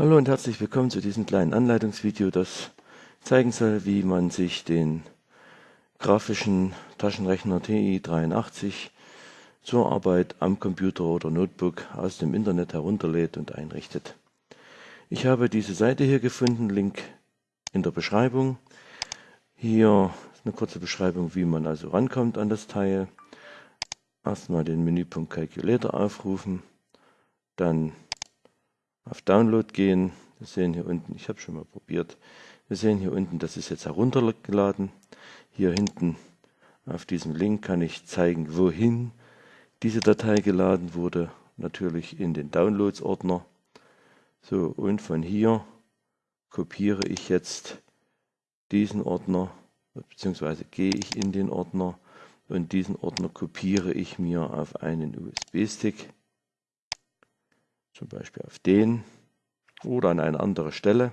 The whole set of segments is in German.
Hallo und herzlich willkommen zu diesem kleinen Anleitungsvideo, das zeigen soll, wie man sich den grafischen Taschenrechner TI83 zur Arbeit am Computer oder Notebook aus dem Internet herunterlädt und einrichtet. Ich habe diese Seite hier gefunden, Link in der Beschreibung. Hier eine kurze Beschreibung, wie man also rankommt an das Teil. Erstmal den Menüpunkt Calculator aufrufen, dann auf Download gehen. Wir sehen hier unten, ich habe schon mal probiert, wir sehen hier unten, das ist jetzt heruntergeladen. Hier hinten auf diesem Link kann ich zeigen, wohin diese Datei geladen wurde. Natürlich in den Downloads-Ordner. So, und von hier kopiere ich jetzt diesen Ordner, beziehungsweise gehe ich in den Ordner und diesen Ordner kopiere ich mir auf einen USB-Stick zum Beispiel auf den oder an eine andere Stelle.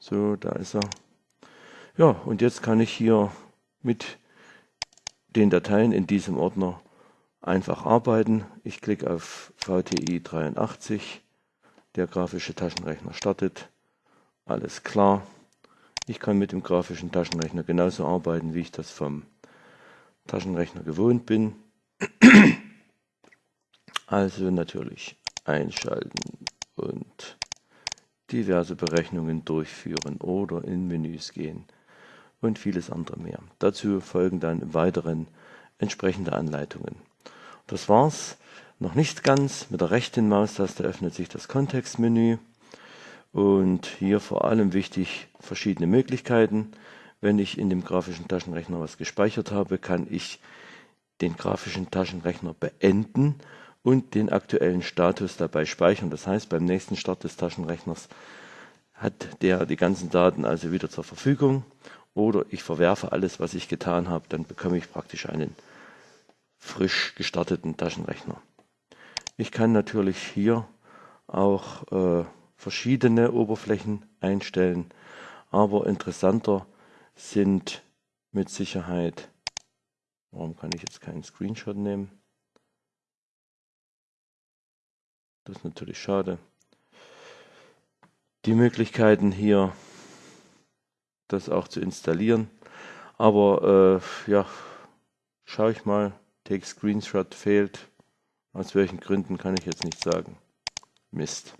So, da ist er. Ja, und jetzt kann ich hier mit den Dateien in diesem Ordner einfach arbeiten. Ich klicke auf VTI 83, der grafische Taschenrechner startet. Alles klar. Ich kann mit dem grafischen Taschenrechner genauso arbeiten, wie ich das vom Taschenrechner gewohnt bin. Also natürlich einschalten und diverse Berechnungen durchführen oder in Menüs gehen und vieles andere mehr. Dazu folgen dann im Weiteren entsprechende Anleitungen. Das war's. Noch nicht ganz. Mit der rechten Maustaste öffnet sich das Kontextmenü und hier vor allem wichtig verschiedene Möglichkeiten. Wenn ich in dem grafischen Taschenrechner was gespeichert habe, kann ich den grafischen Taschenrechner beenden und den aktuellen Status dabei speichern. Das heißt, beim nächsten Start des Taschenrechners hat der die ganzen Daten also wieder zur Verfügung oder ich verwerfe alles, was ich getan habe, dann bekomme ich praktisch einen frisch gestarteten Taschenrechner. Ich kann natürlich hier auch äh, verschiedene Oberflächen einstellen, aber interessanter sind mit Sicherheit, warum kann ich jetzt keinen Screenshot nehmen? Das ist natürlich schade. Die Möglichkeiten hier, das auch zu installieren. Aber äh, ja, schaue ich mal. Take Screenshot fehlt. Aus welchen Gründen kann ich jetzt nicht sagen. Mist.